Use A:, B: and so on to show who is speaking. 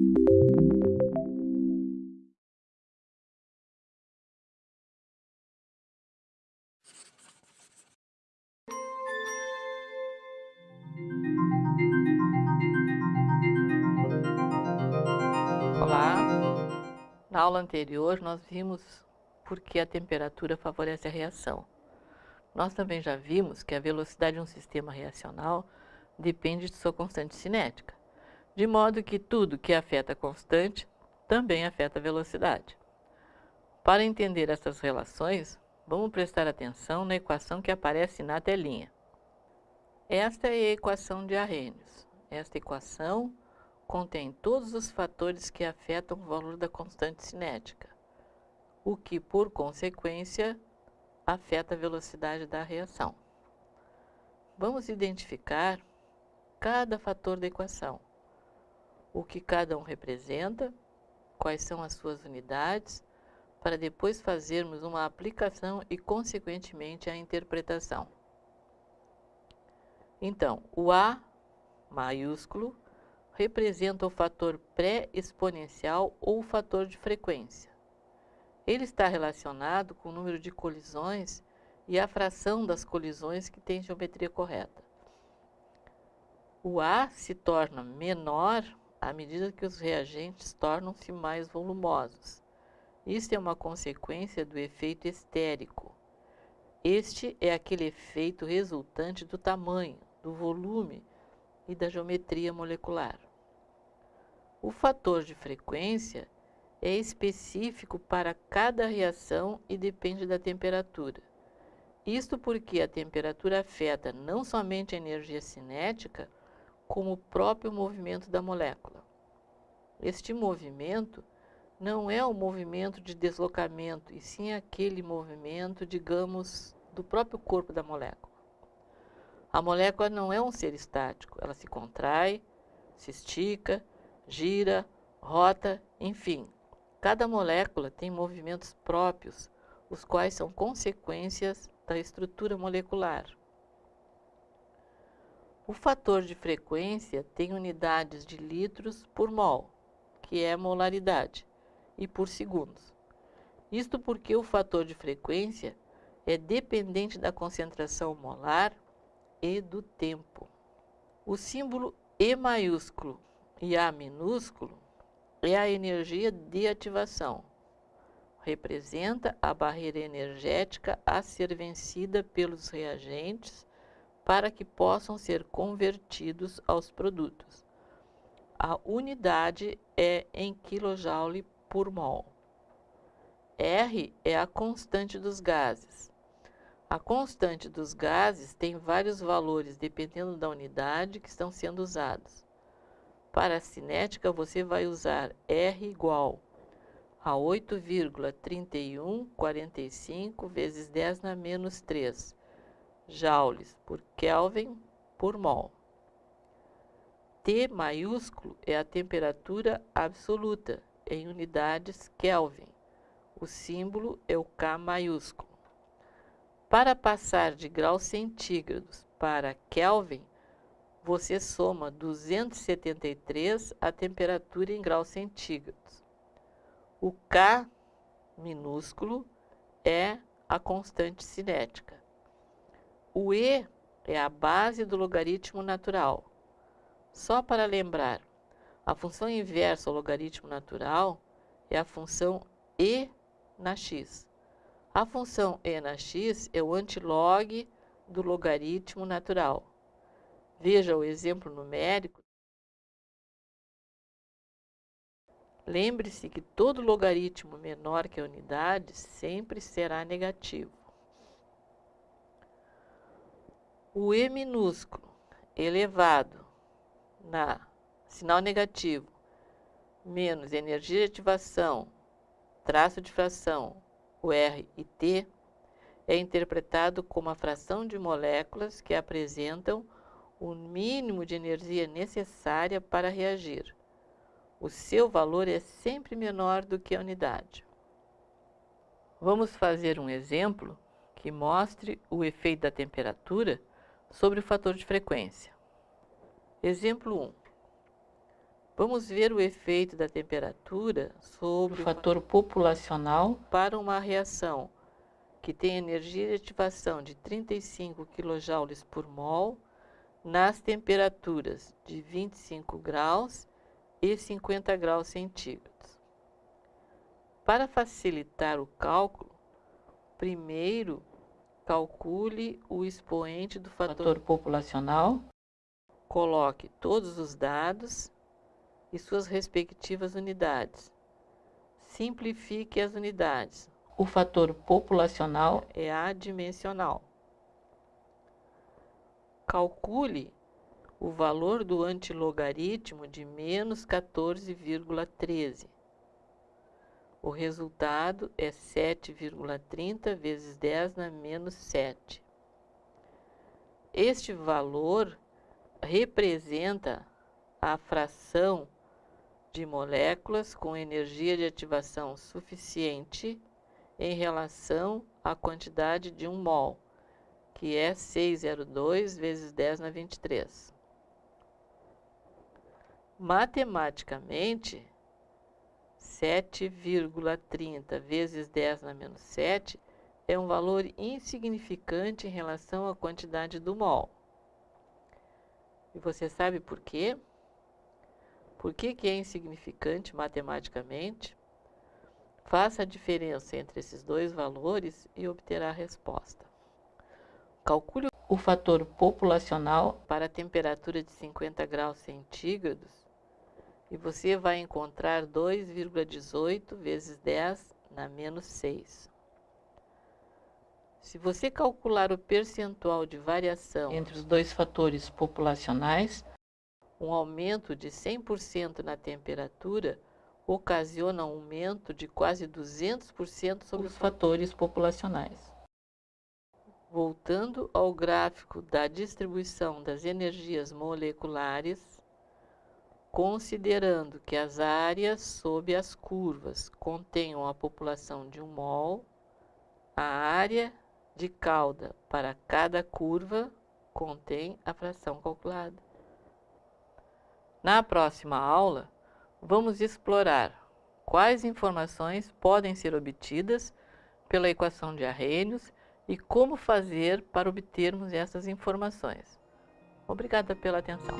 A: Olá, na aula anterior nós vimos por que a temperatura favorece a reação. Nós também já vimos que a velocidade de um sistema reacional depende de sua constante cinética, de modo que tudo que afeta a constante também afeta a velocidade. Para entender essas relações, vamos prestar atenção na equação que aparece na telinha. Esta é a equação de Arrhenius. Esta equação contém todos os fatores que afetam o valor da constante cinética, o que, por consequência, afeta a velocidade da reação. Vamos identificar cada fator da equação, o que cada um representa, quais são as suas unidades, para depois fazermos uma aplicação e, consequentemente, a interpretação. Então, o A maiúsculo representa o fator pré-exponencial ou o fator de frequência. Ele está relacionado com o número de colisões e a fração das colisões que tem geometria correta. O A se torna menor à medida que os reagentes tornam-se mais volumosos. Isso é uma consequência do efeito estérico. Este é aquele efeito resultante do tamanho, do volume e da geometria molecular. O fator de frequência é específico para cada reação e depende da temperatura. Isto porque a temperatura afeta não somente a energia cinética, como o próprio movimento da molécula. Este movimento não é o movimento de deslocamento, e sim aquele movimento, digamos, do próprio corpo da molécula. A molécula não é um ser estático, ela se contrai, se estica, gira, rota, enfim. Cada molécula tem movimentos próprios, os quais são consequências da estrutura molecular. O fator de frequência tem unidades de litros por mol, que é molaridade, e por segundos. Isto porque o fator de frequência é dependente da concentração molar e do tempo. O símbolo E maiúsculo e A minúsculo é a energia de ativação. Representa a barreira energética a ser vencida pelos reagentes para que possam ser convertidos aos produtos. A unidade é em kJ por mol. R é a constante dos gases. A constante dos gases tem vários valores dependendo da unidade que estão sendo usados. Para a cinética, você vai usar R igual a 8,3145 vezes 10 na menos 3 joules por Kelvin por mol. T maiúsculo é a temperatura absoluta em unidades Kelvin. O símbolo é o K maiúsculo. Para passar de graus centígrados para Kelvin, você soma 273 a temperatura em graus centígrados. O K minúsculo é a constante cinética. O E é a base do logaritmo natural. Só para lembrar, a função inversa ao logaritmo natural é a função E na x. A função E na x é o antilog do logaritmo natural. Veja o exemplo numérico. Lembre-se que todo logaritmo menor que a unidade sempre será negativo. O E minúsculo elevado na sinal negativo menos energia de ativação, traço de fração, o R e T, é interpretado como a fração de moléculas que apresentam o mínimo de energia necessária para reagir. O seu valor é sempre menor do que a unidade. Vamos fazer um exemplo que mostre o efeito da temperatura sobre o fator de frequência. Exemplo 1. Vamos ver o efeito da temperatura sobre o fator populacional para uma reação que tem energia de ativação de 35 kJ por mol nas temperaturas de 25 graus e 50 graus centígrados. Para facilitar o cálculo, primeiro calcule o expoente do fator populacional, coloque todos os dados e suas respectivas unidades. Simplifique as unidades. O fator populacional é adimensional. Calcule o valor do antilogaritmo de menos 14,13. O resultado é 7,30 vezes 10 na menos 7. Este valor representa a fração de moléculas com energia de ativação suficiente em relação à quantidade de um mol, que é 602 vezes 10 na 23. Matematicamente, 7,30 vezes 10 na menos 7 é um valor insignificante em relação à quantidade do mol. E você sabe por quê? Por que, que é insignificante matematicamente? Faça a diferença entre esses dois valores e obterá a resposta. Calcule o fator populacional para a temperatura de 50 graus centígrados e você vai encontrar 2,18 vezes 10 na menos 6. Se você calcular o percentual de variação entre os dois fatores populacionais, um aumento de 100% na temperatura ocasiona um aumento de quase 200% sobre os fatores populacionais. Voltando ao gráfico da distribuição das energias moleculares, considerando que as áreas sob as curvas contenham a população de um mol, a área de cauda para cada curva contém a fração calculada. Na próxima aula, vamos explorar quais informações podem ser obtidas pela equação de Arrhenius e como fazer para obtermos essas informações. Obrigada pela atenção.